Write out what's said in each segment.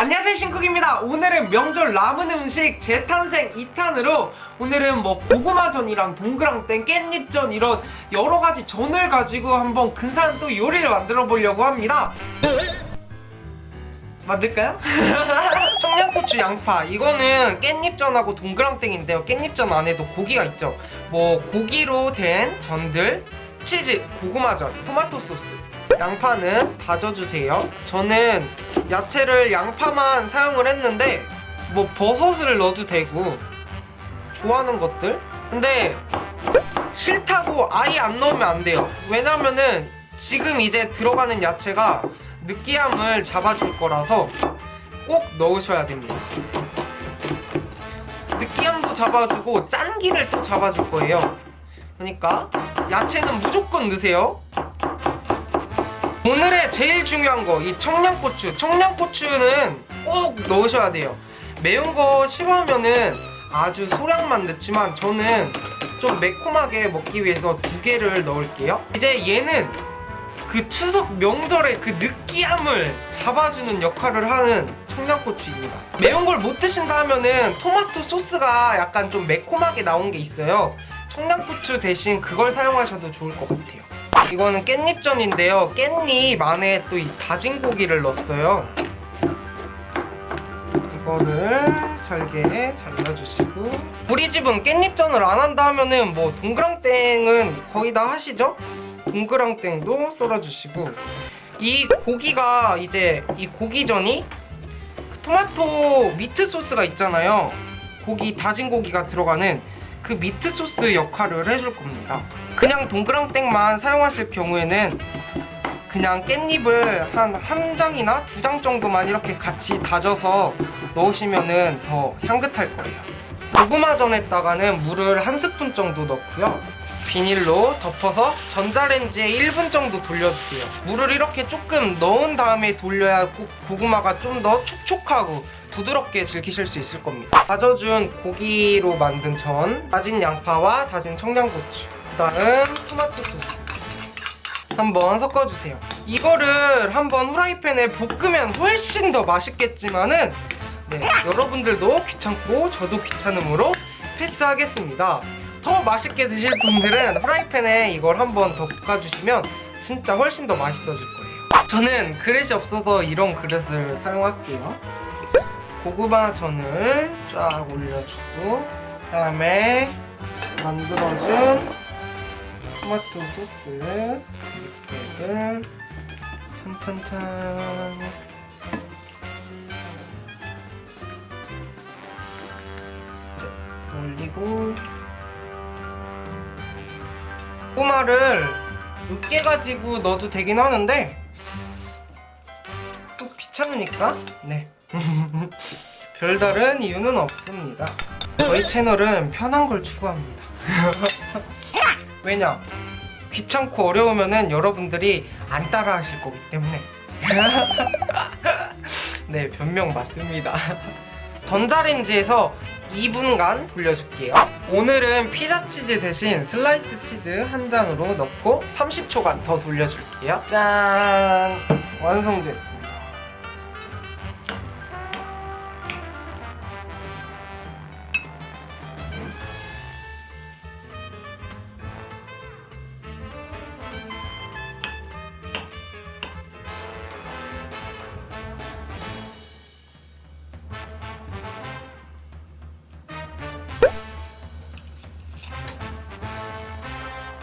안녕하세요 신쿡입니다. 오늘은 명절 남은 음식 재탄생 2탄으로 오늘은 뭐 고구마전이랑 동그랑땡 깻잎전 이런 여러가지 전을 가지고 한번 근사한 또 요리를 만들어 보려고 합니다. 만들까요? 청양고추 양파. 이거는 깻잎전하고 동그랑땡인데요. 깻잎전 안에도 고기가 있죠. 뭐 고기로 된 전들 치즈, 고구마전, 토마토 소스. 양파는 다져주세요. 저는 야채를 양파만 사용을 했는데 뭐 버섯을 넣어도 되고 좋아하는 것들? 근데 싫다고 아예 안 넣으면 안 돼요. 왜냐면은 지금 이제 들어가는 야채가 느끼함을 잡아줄 거라서 꼭 넣으셔야 됩니다. 느끼함도 잡아주고 짠기를 또 잡아줄 거예요. 그러니까 야채는 무조건 넣으세요 오늘의 제일 중요한 거 이 청양고추. 청양고추는 꼭 넣으셔야 돼요. 매운 거 싫어하면은 아주 소량만 넣지만 저는 좀 매콤하게 먹기 위해서 두 개를 넣을게요. 이제 얘는 그 추석 명절의 그 느끼함을 잡아주는 역할을 하는 청양고추입니다. 매운 걸 못 드신다 하면은 토마토 소스가 약간 좀 매콤하게 나온 게 있어요 청양고추 대신 그걸 사용하셔도 좋을 것 같아요. 이거는 깻잎전인데요. 깻잎 안에 또 이 다진 고기를 넣었어요. 이거를 잘게 잘라주시고. 우리 집은 깻잎전을 안 한다 하면은 뭐 동그랑땡은 거의 다 하시죠? 동그랑땡도 썰어주시고. 이 고기가 이제 이 고기전이 그 토마토 미트 소스가 있잖아요. 고기 다진 고기가 들어가는 그 미트 소스 역할을 해줄 겁니다. 그냥 동그랑땡만 사용하실 경우에는 그냥 깻잎을 한 한 장이나 두 장 정도만 이렇게 같이 다져서 넣으시면 더 향긋할 거예요. 고구마전에다가는 물을 한 스푼 정도 넣고요 비닐로 덮어서 전자레인지에 1분 정도 돌려주세요. 물을 이렇게 조금 넣은 다음에 돌려야 고, 고구마가 좀 더 촉촉하고 부드럽게 즐기실 수 있을 겁니다. 다져준 고기로 만든 전 다진 양파와 다진 청양고추 그 다음 토마토 소스 한번 섞어주세요. 이거를 한번 후라이팬에 볶으면 훨씬 더 맛있겠지만은 네, 여러분들도 귀찮고 저도 귀찮음으로 패스하겠습니다 더 맛있게 드실 분들은 후라이팬에 이걸 한번 더 볶아주시면 진짜 훨씬 더 맛있어질 거예요. 저는 그릇이 없어서 이런 그릇을 사용할게요. 고구마 전을 쫙 올려주고 그 다음에 만들어준 토마토 소스 믹스액을 찬찬찬 올리고 고구마를 으깨 가지고 넣어도 되긴 하는데 또 귀찮으니까? 네. 별다른 이유는 없습니다. 저희 채널은 편한 걸 추구합니다. 왜냐? 귀찮고 어려우면은 여러분들이 안 따라 하실 거기 때문에. 네 변명 맞습니다. 전자레인지에서 2분간 돌려줄게요 오늘은 피자 치즈 대신 슬라이스 치즈 한 장으로 넣고 30초간 더 돌려줄게요. 짠! 완성됐습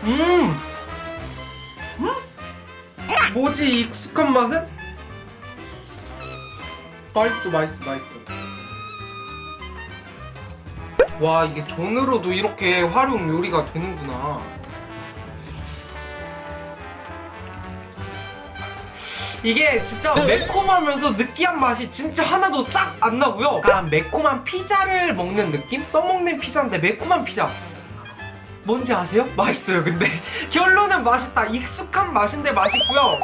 음! 음? 뭐지 이 익숙한 맛은? 맛있어 맛있어 맛있어 와 이게 전으로도 이렇게 활용 요리가 되는구나 이게 진짜 매콤하면서 느끼한 맛이 진짜 하나도 싹 안 나고요 약간 매콤한 피자를 먹는 느낌? 떠먹는 피자인데 매콤한 피자 뭔지 아세요? 맛있어요 근데. 결론은 맛있다. 익숙한 맛인데 맛있고요.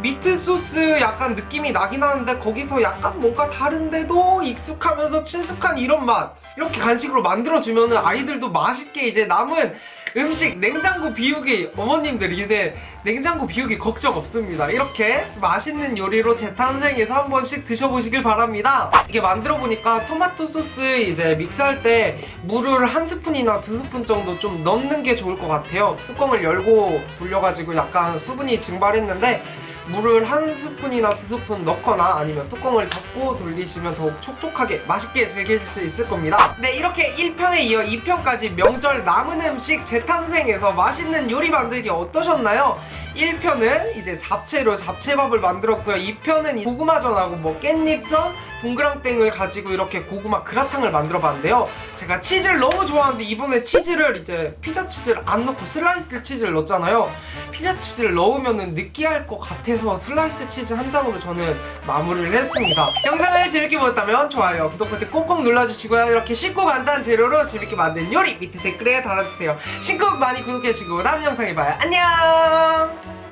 미트 소스 약간 느낌이 나긴 하는데 거기서 약간 뭔가 다른데도 익숙하면서 친숙한 이런 맛. 이렇게 간식으로 만들어주면 아이들도 맛있게 이제 남은 음식 냉장고 비우기 어머님들 이제 냉장고 비우기 걱정 없습니다 이렇게 맛있는 요리로 재탄생해서 한 번씩 드셔보시길 바랍니다 이게 만들어 보니까 토마토 소스 이제 믹스할 때 물을 한 스푼이나 두 스푼 정도 좀 넣는 게 좋을 것 같아요 뚜껑을 열고 돌려가지고 약간 수분이 증발했는데 물을 한 스푼이나 두 스푼 넣거나 아니면 뚜껑을 닫고 돌리시면 더욱 촉촉하게 맛있게 즐기실 수 있을 겁니다. 네, 이렇게 1편에 이어 2편까지 명절 남은 음식 재탄생해서 맛있는 요리 만들기 어떠셨나요? 1편은 이제 잡채로 잡채밥을 만들었고요. 2편은 고구마전하고 뭐 깻잎전, 동그랑땡을 가지고 이렇게 고구마 그라탕을 만들어 봤는데요. 제가 치즈를 너무 좋아하는데 이번에 치즈를 이제 피자 치즈를 안 넣고 슬라이스 치즈를 넣었잖아요. 피자 치즈를 넣으면 느끼할 것 같아서 슬라이스 치즈 한 장으로 저는 마무리를 했습니다. 영상을 재밌게 보셨다면 좋아요, 구독 버튼 꼭꼭 눌러주시고요. 이렇게 쉽고 간단한 재료로 재밌게 만든 요리 밑에 댓글에 달아주세요. 신곡 많이 구독해주시고 다음 영상에 봐요. 안녕!